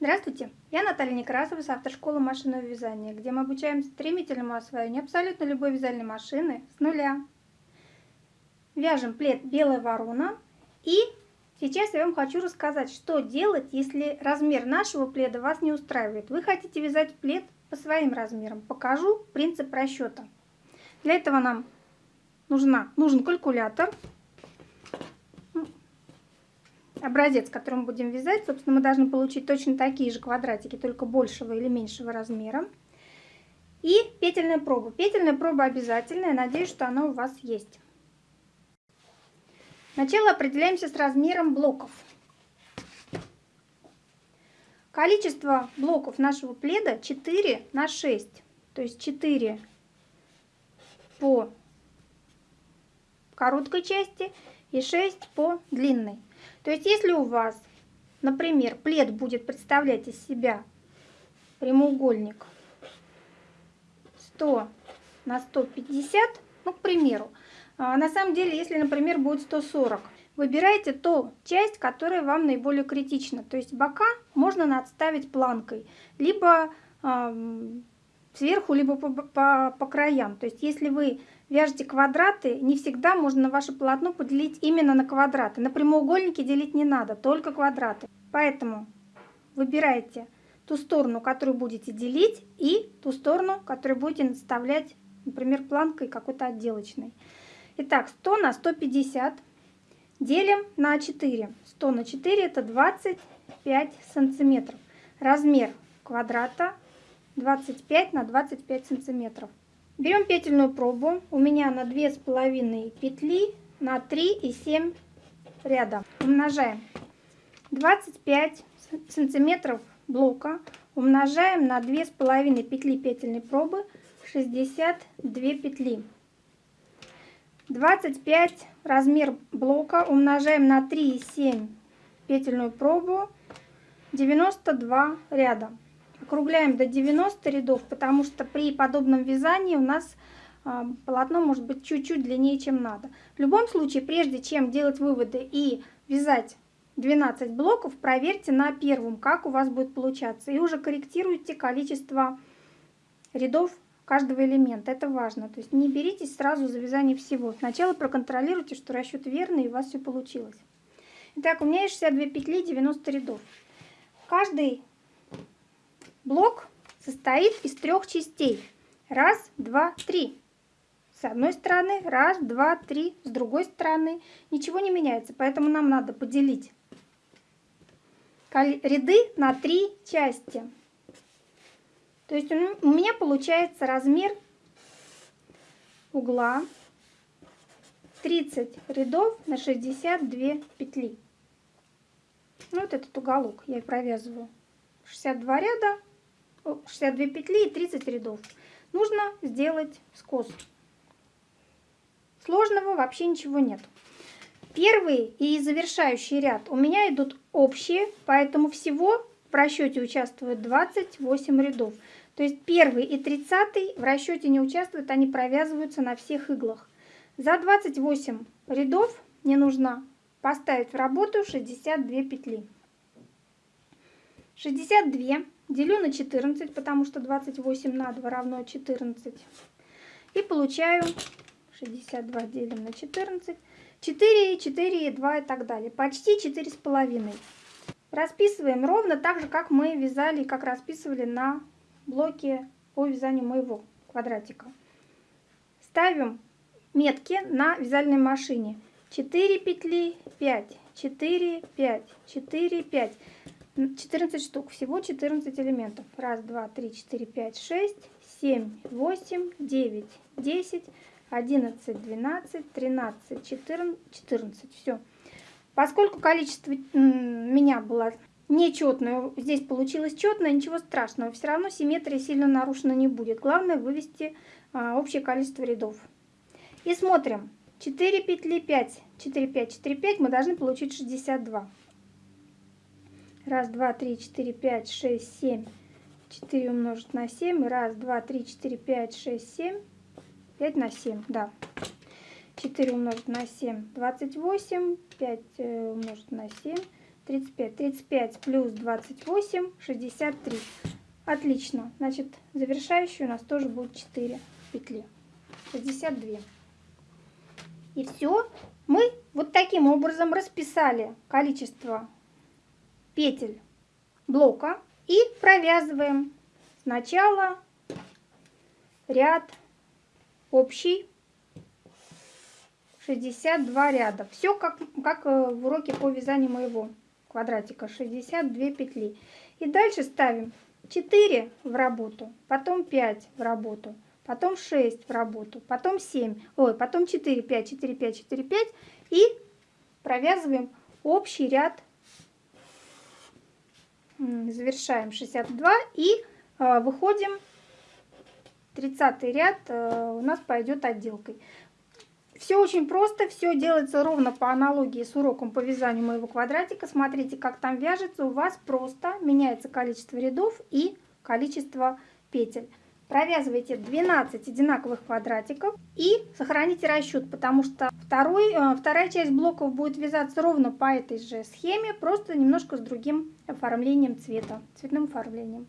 Здравствуйте, я Наталья Некрасова с автошколы машинного вязания, где мы обучаем стремительному освоению абсолютно любой вязальной машины с нуля. Вяжем плед «Белая ворона» и сейчас я вам хочу рассказать, что делать, если размер нашего пледа вас не устраивает. Вы хотите вязать плед по своим размерам. Покажу принцип расчета. Для этого нам нужна, нужен калькулятор – образец, который мы будем вязать, собственно, мы должны получить точно такие же квадратики, только большего или меньшего размера. И петельная проба. Петельная проба обязательная, надеюсь, что она у вас есть. Сначала определяемся с размером блоков. Количество блоков нашего пледа 4 на 6. То есть 4 по короткой части и 6 по длинной. То есть, если у вас, например, плед будет представлять из себя прямоугольник 100 на 150, ну, к примеру, а на самом деле, если, например, будет 140, выбирайте ту часть, которая вам наиболее критична. То есть бока можно надставить планкой, либо сверху, либо по, по, по краям. То есть если вы вяжете квадраты, не всегда можно ваше полотно поделить именно на квадраты. На прямоугольники делить не надо, только квадраты. Поэтому выбирайте ту сторону, которую будете делить, и ту сторону, которую будете наставлять, например, планкой какой-то отделочной. Итак, 100 на 150 делим на 4. 100 на 4 это 25 сантиметров. Размер квадрата 25 на 25 сантиметров. Берем петельную пробу. У меня на две с половиной петли на 3 и 7 ряда. Умножаем 25 сантиметров блока. Умножаем на две с половиной петли петельной пробы 62 петли. 25 размер блока умножаем на 3 и 7 петельную пробу 92 ряда округляем до 90 рядов, потому что при подобном вязании у нас а, полотно может быть чуть-чуть длиннее, чем надо. В любом случае, прежде чем делать выводы и вязать 12 блоков, проверьте на первом, как у вас будет получаться. И уже корректируйте количество рядов каждого элемента. Это важно. То есть не беритесь сразу за вязание всего. Сначала проконтролируйте, что расчет верный и у вас все получилось. Итак, у меня есть 62 петли, 90 рядов. Каждый Блок состоит из трех частей. Раз, два, три. С одной стороны, раз, два, три. С другой стороны ничего не меняется, поэтому нам надо поделить ряды на три части. То есть у меня получается размер угла 30 рядов на 62 петли. Ну, вот этот уголок я провязываю. 62 ряда 62 петли и 30 рядов. Нужно сделать скос. Сложного вообще ничего нет. Первый и завершающий ряд у меня идут общие, поэтому всего в расчете участвует 28 рядов. То есть первый и тридцатый в расчете не участвуют, они провязываются на всех иглах. За 28 рядов мне нужно поставить в работу 62 петли. 62 Делю на 14, потому что 28 на 2 равно 14. И получаю 62 делим на 14. 4, 4, 2 и так далее. Почти 4,5. Расписываем ровно так же, как мы вязали, как расписывали на блоке по вязанию моего квадратика. Ставим метки на вязальной машине. 4 петли, 5, 4, 5, 4, 5. 14 штук, всего 14 элементов. Раз, два, три, четыре, пять, шесть, семь, восемь, девять, десять, одиннадцать, двенадцать, тринадцать, четырнадцать. Все. Поскольку количество меня было нечетное, здесь получилось четное, ничего страшного. Все равно симметрия сильно нарушена не будет. Главное вывести а, общее количество рядов. И смотрим. 4 петли 5, 4, 5, 4, 5 мы должны получить 62. Раз, два, три, четыре, пять, шесть, семь. Четыре умножить на семь. Раз, два, три, четыре, пять, шесть, семь. Пять на семь, да. Четыре умножить на семь. Двадцать восемь. Пять э, умножить на семь. 35. 35 плюс 28, 63. Отлично. Значит, завершающий у нас тоже будет 4 петли. 62. И все. Мы вот таким образом расписали количество петель блока и провязываем сначала ряд общий 62 ряда. Все как, как э, в уроке по вязанию моего квадратика. 62 петли. И дальше ставим 4 в работу, потом 5 в работу, потом 6 в работу, потом 7, ой, потом 4, 5, 4, 5, 4, 5 и провязываем общий ряд, завершаем 62 и э, выходим 30 ряд э, у нас пойдет отделкой. Все очень просто, все делается ровно по аналогии с уроком по вязанию моего квадратика. Смотрите, как там вяжется. У вас просто меняется количество рядов и количество петель. Провязывайте 12 одинаковых квадратиков и сохраните расчет, потому что второй, э, вторая часть блоков будет вязаться ровно по этой же схеме, просто немножко с другим оформлением цвета, цветным оформлением.